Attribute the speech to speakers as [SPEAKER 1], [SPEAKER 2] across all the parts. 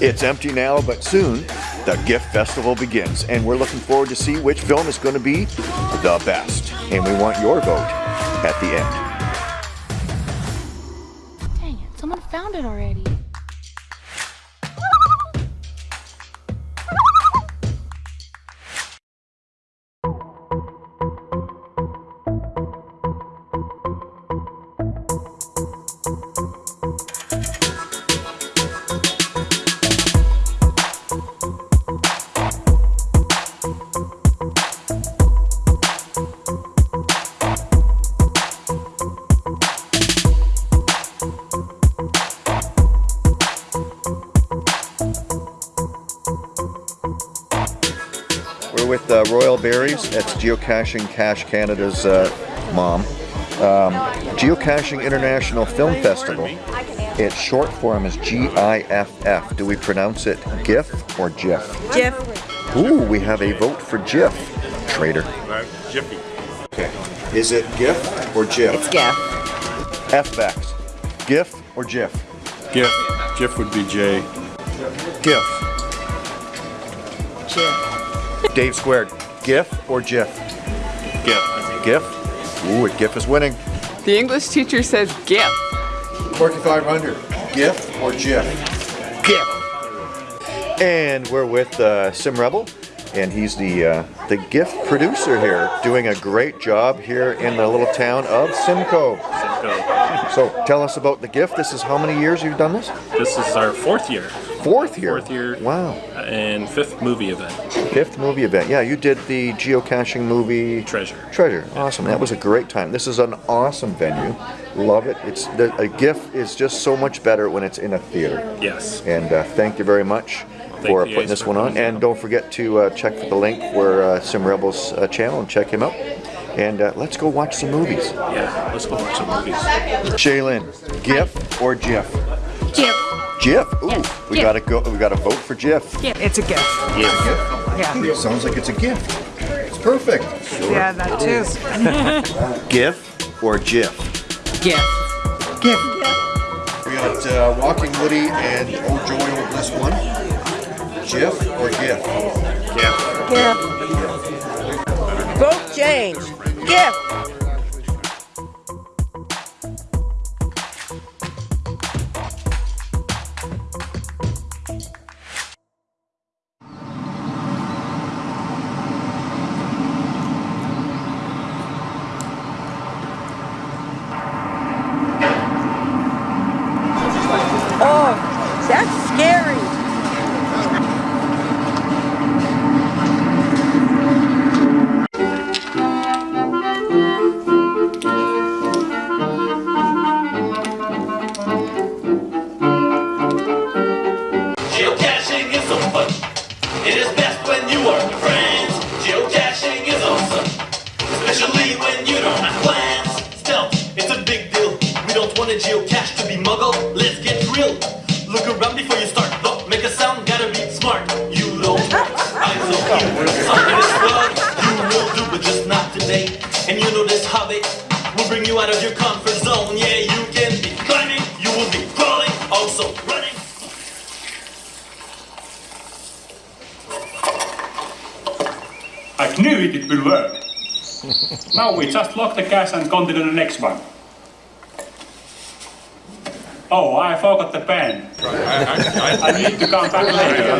[SPEAKER 1] It's empty now, but soon the gift festival begins, and we're looking forward to see which film is going to be the best. And we want your vote at the end.
[SPEAKER 2] Dang it, someone found it already.
[SPEAKER 1] With uh, Royal Berries. That's Geocaching Cache Canada's uh, mom. Um, Geocaching International Film Festival. Its short form is G-I-F-F. Do we pronounce it GIF or JIF?
[SPEAKER 3] Jeff,
[SPEAKER 1] Ooh, we have a vote for JIF. Trader.
[SPEAKER 4] Jiffy.
[SPEAKER 1] Okay. Is it GIF or JIF?
[SPEAKER 3] it's Jeff.
[SPEAKER 1] F-backs. GIF or JIF?
[SPEAKER 4] GIF. GIF would be J.
[SPEAKER 1] GIF.
[SPEAKER 3] Jeff.
[SPEAKER 1] Dave squared. GIF or JIF?
[SPEAKER 4] GIF.
[SPEAKER 1] GIF. Ooh, GIF is winning.
[SPEAKER 5] The English teacher says GIF.
[SPEAKER 1] Corky 500. GIF or JIF? GIF. And we're with uh, Sim Rebel, and he's the uh, the GIF producer here, doing a great job here in the little town of Simcoe.
[SPEAKER 4] Simcoe.
[SPEAKER 1] So tell us about the GIF. This is how many years you've done this?
[SPEAKER 4] This is our fourth year
[SPEAKER 1] Fourth year.
[SPEAKER 4] Fourth year.
[SPEAKER 1] Wow.
[SPEAKER 4] and fifth movie event.
[SPEAKER 1] Fifth movie event. Yeah, you did the geocaching movie
[SPEAKER 4] Treasure.
[SPEAKER 1] Treasure. Awesome. That was a great time. This is an awesome venue. Love it. It's the, a GIF is just so much better when it's in a theater.
[SPEAKER 4] Yes.
[SPEAKER 1] And uh, thank you very much for putting this one on. And don't forget to uh, check for the link for uh, Sim Rebels uh, channel and check him out. And uh, let's go watch some movies.
[SPEAKER 4] Yeah. Let's go watch some movies.
[SPEAKER 1] Shaylin, GIF or JIF?
[SPEAKER 2] Jip.
[SPEAKER 1] JIF. Ooh,
[SPEAKER 2] Yes,
[SPEAKER 1] we
[SPEAKER 2] GIF.
[SPEAKER 1] gotta go. We gotta vote for JIF.
[SPEAKER 6] It's a gift.
[SPEAKER 4] Yeah.
[SPEAKER 1] It sounds like it's a gift. It's perfect.
[SPEAKER 6] Yeah, that too.
[SPEAKER 1] GIF or JIF?
[SPEAKER 6] Gift.
[SPEAKER 1] We got uh, Walking Woody and Oh Joy Oh Bliss one. GIF or GIF?
[SPEAKER 3] Jeff. Vote change. Jeff.
[SPEAKER 7] Fun. It is best when you are with friends. Geocaching is awesome, especially when you don't have plans. Still, it's a big deal. We don't want a geocache to be muggled. Let's get real. Look around before you start. Don't make a sound. Gotta be smart. You don't eyes on you. Something is wrong. You will do, but just not today. And you know this hobby will bring you out of your comfort zone. Yeah, you
[SPEAKER 8] I knew it, it will work. now we just lock the cache and continue the next one. Oh, I forgot the pen. I need to come back later.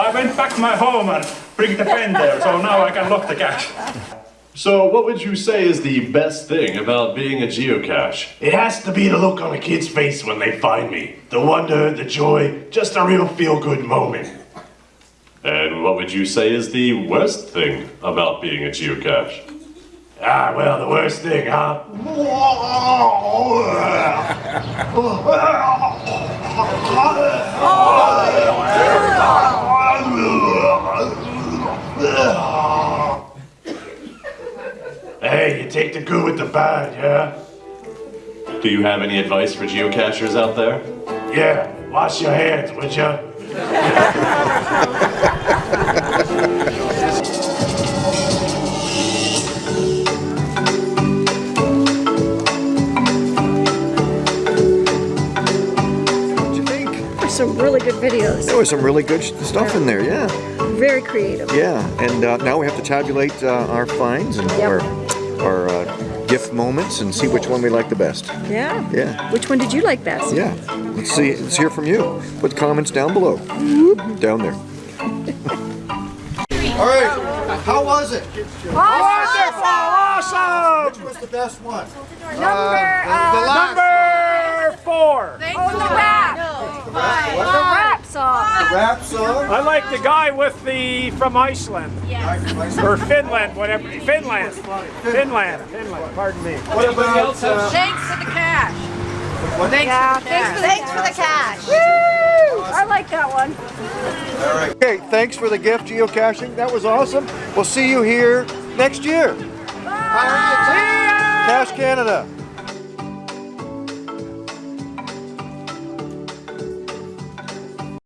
[SPEAKER 8] I went back to my home and bring the pen there, so now I can lock the cache.
[SPEAKER 9] So, what would you say is the best thing about being a geocache? It has to be the look on a kid's face when they find me. The wonder, the joy, just a real feel good moment. And what would you say is the worst thing about being a geocache? Ah, well, the worst thing, huh? Hey, you take the good with the bad, yeah? Do you have any advice for geocachers out there? Yeah, wash your hands, would ya?
[SPEAKER 1] What do you think?
[SPEAKER 3] Some really good videos.
[SPEAKER 1] There was some really good stuff in there, yeah.
[SPEAKER 3] Very creative.
[SPEAKER 1] Yeah, and uh, now we have to tabulate uh, our finds and
[SPEAKER 3] Yep.
[SPEAKER 1] our, our uh, gift moments and see which one we like the best.
[SPEAKER 3] Yeah.
[SPEAKER 1] Yeah.
[SPEAKER 3] Which one did you like best?
[SPEAKER 1] Yeah, let's see. Let's hear from you. Put comments down below. Down there. All right. How was it?
[SPEAKER 6] Wonderful! Awesome!
[SPEAKER 1] Which was the best one?
[SPEAKER 6] Number, number four.
[SPEAKER 2] Oh, the rap. The rap song.
[SPEAKER 1] Rap song.
[SPEAKER 6] I like the guy with the from Iceland or Finland, whatever. Finland, Finland, Finland. Pardon me.
[SPEAKER 1] What about? Uh,
[SPEAKER 3] Thanks for the cache.
[SPEAKER 2] Yeah, thanks for, thanks for the cache.
[SPEAKER 3] Woo! I like that one.
[SPEAKER 1] okay, thanks for the gift geocaching. That was awesome. We'll see you here next year. Bye. Cache Canada.